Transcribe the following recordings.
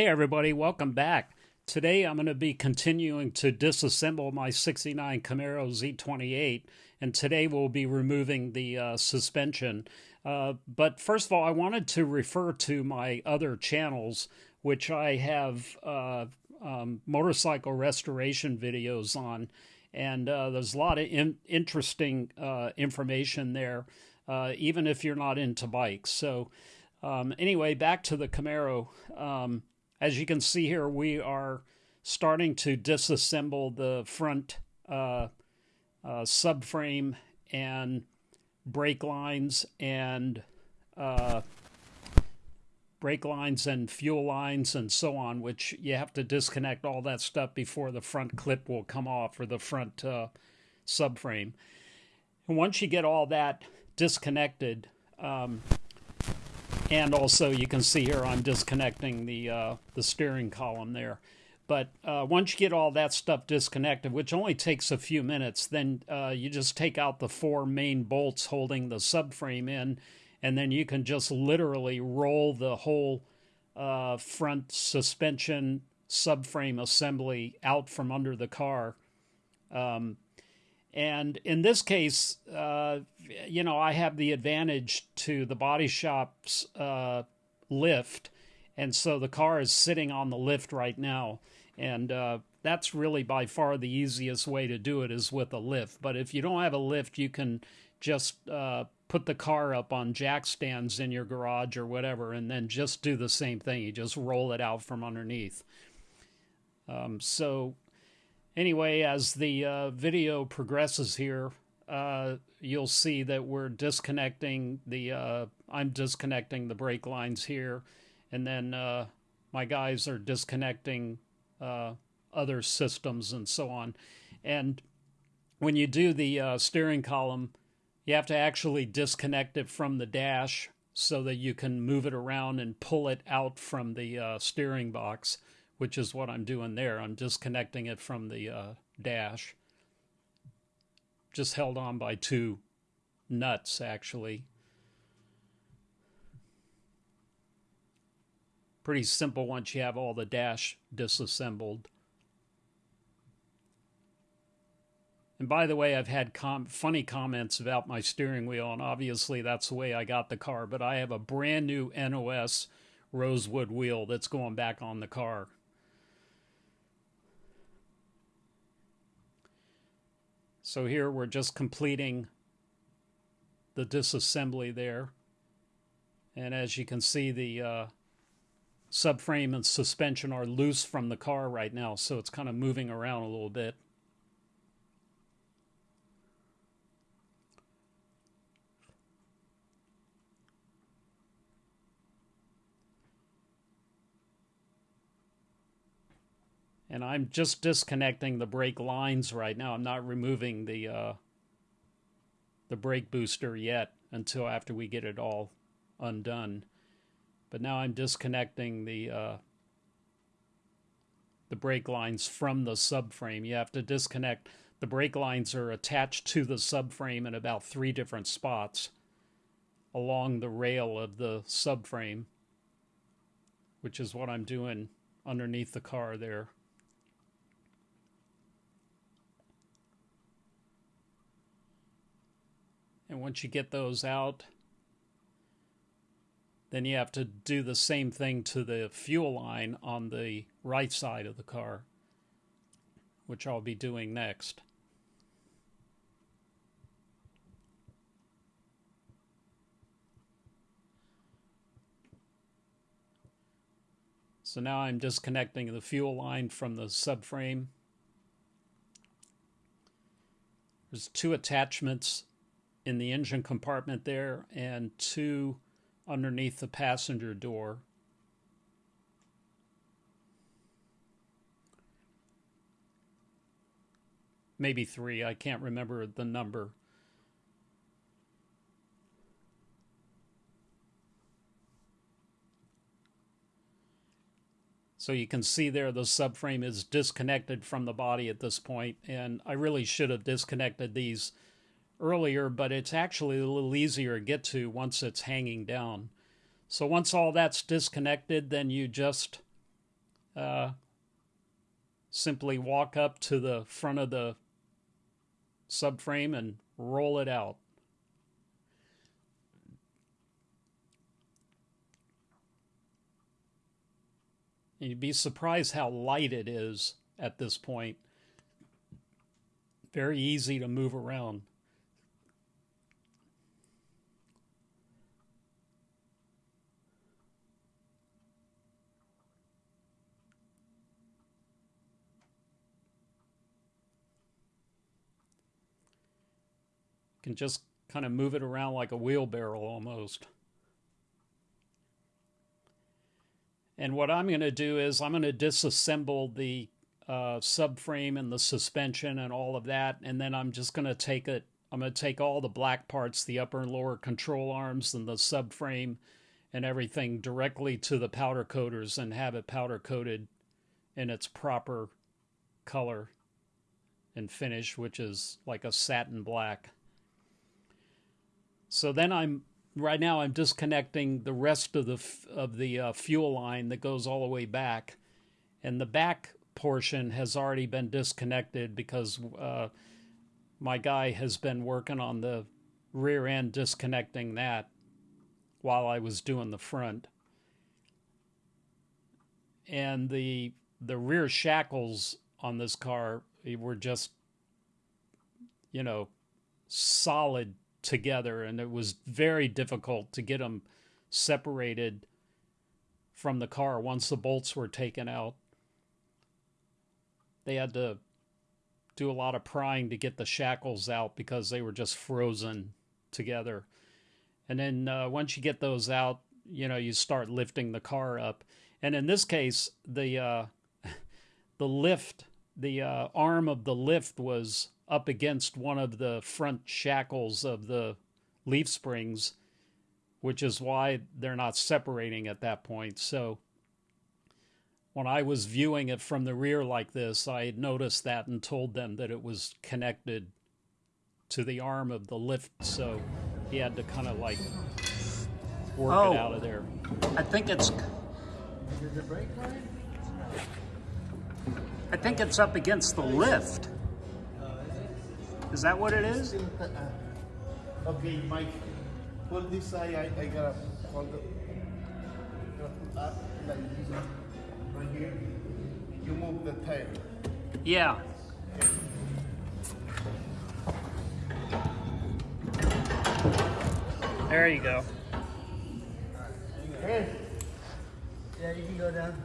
Hey, everybody, welcome back. Today I'm going to be continuing to disassemble my 69 Camaro Z28, and today we'll be removing the uh, suspension. Uh, but first of all, I wanted to refer to my other channels, which I have uh, um, motorcycle restoration videos on, and uh, there's a lot of in- interesting uh, information there, uh, even if you're not into bikes. So, um, anyway, back to the Camaro. Um, as you can see here, we are starting to disassemble the front uh, uh, subframe and brake lines and uh, brake lines and fuel lines and so on, which you have to disconnect all that stuff before the front clip will come off or the front uh, subframe. And once you get all that disconnected, um, and also you can see here I'm disconnecting the uh, the steering column there. But uh, once you get all that stuff disconnected, which only takes a few minutes, then uh, you just take out the four main bolts holding the subframe in, and then you can just literally roll the whole uh, front suspension subframe assembly out from under the car. Um, and in this case, uh, you know, I have the advantage to the body shop's uh, lift. And so the car is sitting on the lift right now. And uh, that's really by far the easiest way to do it is with a lift. But if you don't have a lift, you can just uh, put the car up on jack stands in your garage or whatever, and then just do the same thing. You just roll it out from underneath. Um, so anyway, as the uh, video progresses here, uh, you'll see that we're disconnecting the, uh, I'm disconnecting the brake lines here, and then uh, my guys are disconnecting uh, other systems and so on. And when you do the uh, steering column, you have to actually disconnect it from the dash so that you can move it around and pull it out from the steering box which is what I'm doing there. I'm disconnecting it from the uh, dash. Just held on by two nuts, actually. Pretty simple once you have all the dash disassembled. And by the way, I've had com- funny comments about my steering wheel, and obviously that's the way I got the car. But I have a brand new NOS rosewood wheel that's going back on the car. So here we're just completing the disassembly there. And as you can see, the uh, subframe and suspension are loose from the car right now, so it's kind of moving around a little bit. And I'm just disconnecting the brake lines right now. I'm not removing the uh, the brake booster yet until after we get it all undone. But now I'm disconnecting the uh, the brake lines from the subframe. You have to disconnect. The brake lines are attached to the subframe in about three different spots along the rail of the subframe, which is what I'm doing underneath the car there. And once you get those out, then you have to do the same thing to the fuel line on the right side of the car, which I'll be doing next. So now I'm disconnecting the fuel line from the subframe. There's two attachments in the engine compartment there and two underneath the passenger door. Maybe three, I can't remember the number. So you can see there the subframe is disconnected from the body at this point, and I really should have disconnected these earlier, but it's actually a little easier to get to once it's hanging down. So once all that's disconnected, then you just uh, simply walk up to the front of the subframe and roll it out. You'd be surprised how light it is at this point. Very easy to move around. Can just kind of move it around like a wheelbarrow almost. And what I'm going to do is I'm going to disassemble the uh, subframe and the suspension and all of that, and then I'm just going to take it. I'm going to take all the black parts, the upper and lower control arms and the subframe and everything directly to the powder coaters and have it powder coated in its proper color and finish, which is like a satin black. So then I'm right now I'm disconnecting the rest of the of the uh, fuel line that goes all the way back, and the back portion has already been disconnected because uh, my guy has been working on the rear end disconnecting that while I was doing the front. And the the rear shackles on this car were just you know solid together, and it was very difficult to get them separated from the car once the bolts were taken out. They had to do a lot of prying to get the shackles out because they were just frozen together. And then uh, once you get those out, you know, you start lifting the car up. And in this case, the uh, the lift, the uh, arm of the lift was up against one of the front shackles of the leaf springs, which is why they're not separating at that point. So when I was viewing it from the rear like this, I had noticed that and told them that it was connected to the arm of the lift. So he had to kind of like work oh, it out of there. I think it's. I think it's up against the lift. Is that what it is? Uh, okay, Mike. Pull this side. I, I gotta hold it up like this uh, right here. You move the tail. Yeah. There you go. Hey. Yeah, you can go down.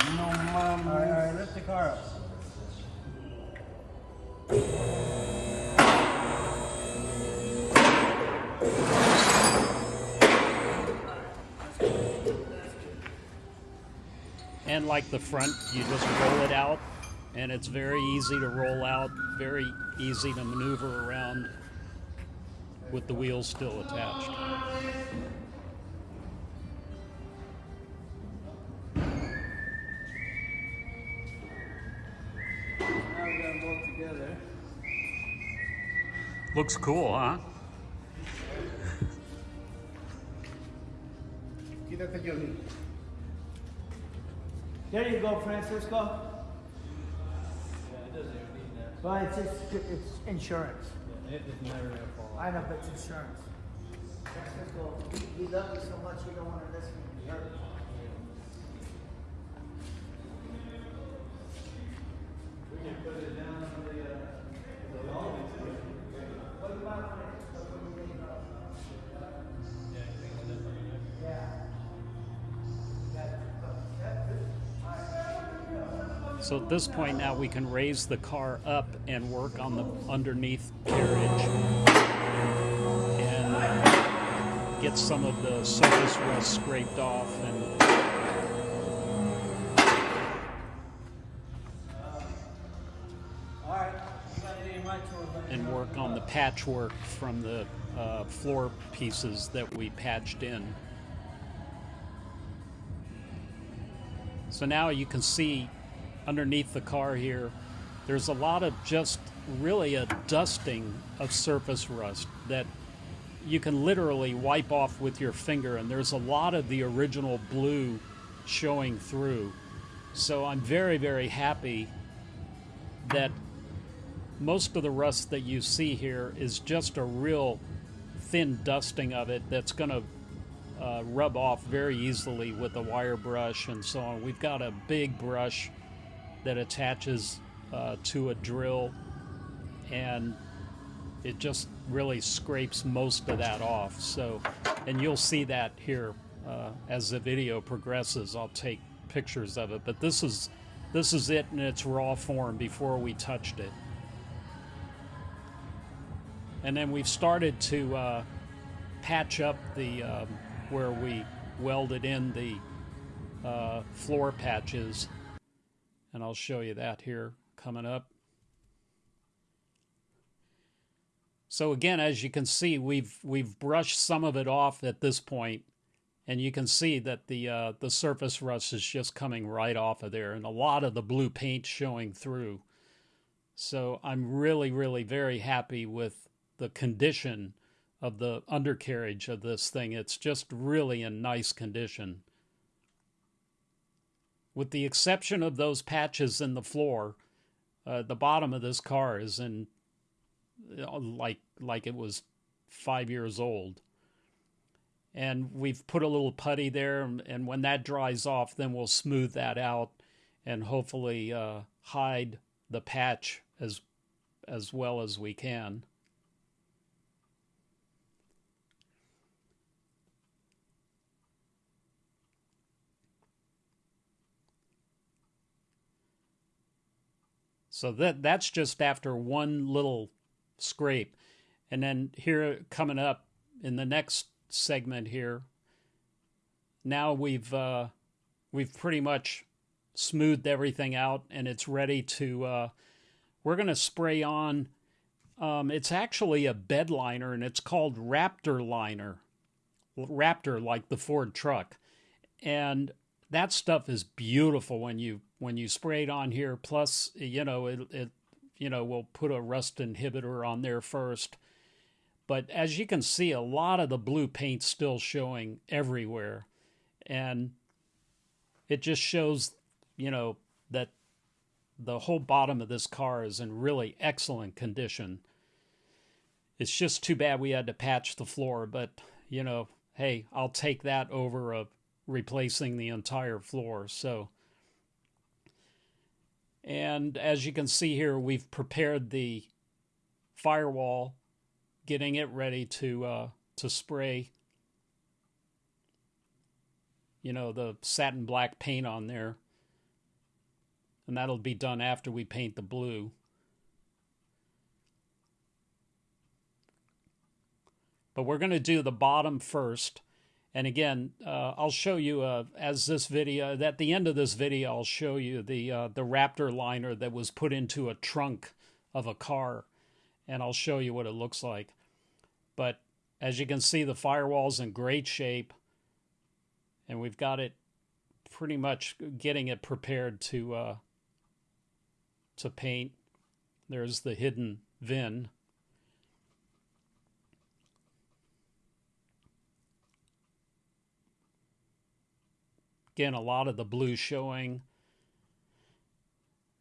No, mom. All right, all right, lift the car up. And like the front, you just roll it out, and it's very easy to roll out, very easy to maneuver around with the wheels still attached. Looks cool, huh? There you go, Francisco. Yeah, it doesn't even need that. Well, it's, it's, it's insurance. Yeah, it is never gonna fall I know, but it's insurance. Francisco, he, he loves you so much, you don't want to listen to me hurt. So at this point now we can raise the car up and work on the underneath carriage and get some of the surface rust scraped off and and work on the patchwork from the uh, floor pieces that we patched in. So now you can see underneath the car here, there's a lot of just really a dusting of surface rust that you can literally wipe off with your finger, and there's a lot of the original blue showing through. So I'm very, very happy that most of the rust that you see here is just a real thin dusting of it that's going to uh, rub off very easily with a wire brush and so on. We've got a big brush that attaches uh, to a drill and it just really scrapes most of that off. So, and you'll see that here uh, as the video progresses. I'll take pictures of it, but this is this is it in its raw form before we touched it. And then we've started to uh, patch up the um, where we welded in the uh, floor patches, and I'll show you that here coming up. So again, as you can see, we've we've brushed some of it off at this point, and you can see that the uh, the surface rust is just coming right off of there, and a lot of the blue paint showing through. So I'm really, really very happy with the condition of the undercarriage of this thing. It's just really in nice condition. With the exception of those patches in the floor, uh, the bottom of this car is in uh, like like it was five years old. And we've put a little putty there, and when that dries off, then we'll smooth that out and hopefully uh, hide the patch as as well as we can. So that that's just after one little scrape. And then here coming up in the next segment here, now we've uh, we've pretty much smoothed everything out and it's ready to uh, we're going to spray on um, it's actually a bed liner and it's called Raptor liner. Raptor like the Ford truck. And that stuff is beautiful when you when you spray it on here plus you know it, it you know, we'll put a rust inhibitor on there first. But as you can see, a lot of the blue paint still showing everywhere. And it just shows, you know, that the whole bottom of this car is in really excellent condition. It's just too bad we had to patch the floor, but, you know, hey, I'll take that over of replacing the entire floor. So, and as you can see here, we've prepared the firewall, getting it ready to uh, to spray. You know the satin black paint on there, and that'll be done after we paint the blue. But we're going to do the bottom first and again, uh, I'll show you uh, as this video at the end of this video, I'll show you the uh, the Raptor liner that was put into a trunk of a car, and I'll show you what it looks like. But as you can see, the firewall's in great shape, and we've got it pretty much getting it prepared to uh, to paint. There's the hidden VIN. A lot of the blue showing.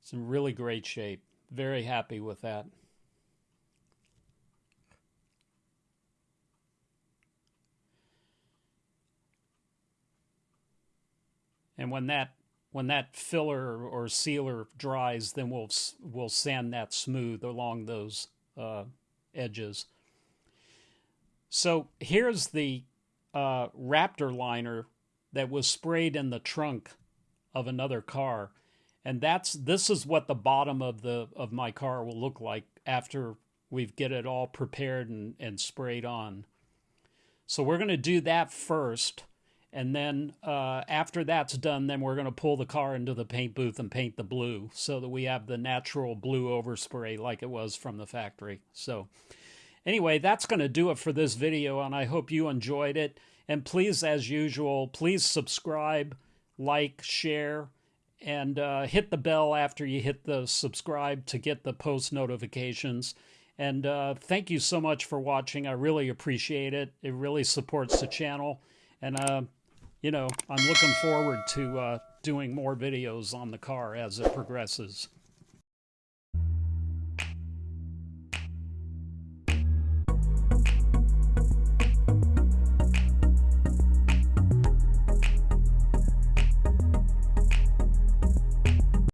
It's in really great shape. Very happy with that. And when that when that filler or sealer dries, then we'll we'll sand that smooth along those uh, edges. So here's the uh, Raptor liner that was sprayed in the trunk of another car. And that's this is what the bottom of the of my car will look like after we've get it all prepared and, and sprayed on. So we're going to do that first. And then uh, after that's done, then we're going to pull the car into the paint booth and paint the blue so that we have the natural blue overspray like it was from the factory. So anyway, that's going to do it for this video, and I hope you enjoyed it. And please, as usual, please subscribe, like, share, and uh, hit the bell after you hit the subscribe to get the post notifications. And uh, thank you so much for watching. I really appreciate it. It really supports the channel. And, uh, you know, I'm looking forward to uh, doing more videos on the car as it progresses.